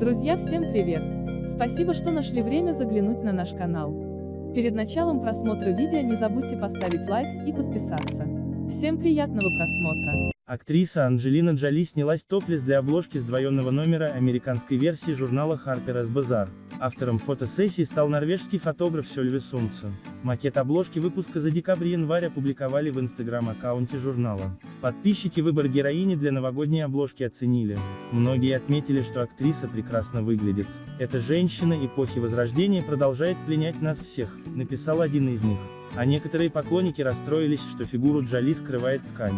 Друзья, всем привет! Спасибо, что нашли время заглянуть на наш канал. Перед началом просмотра видео не забудьте поставить лайк и подписаться. Всем приятного просмотра! Актриса Анджелина Джоли снялась топлес для обложки сдвоенного номера американской версии журнала Harper's Bazaar. Автором фотосессии стал норвежский фотограф Сёльве Сумцен. Макет обложки выпуска за декабрь-январь опубликовали в инстаграм-аккаунте журнала. Подписчики выбор героини для новогодней обложки оценили. Многие отметили, что актриса прекрасно выглядит. Эта женщина эпохи Возрождения продолжает пленять нас всех, написал один из них. А некоторые поклонники расстроились, что фигуру Джоли скрывает ткань.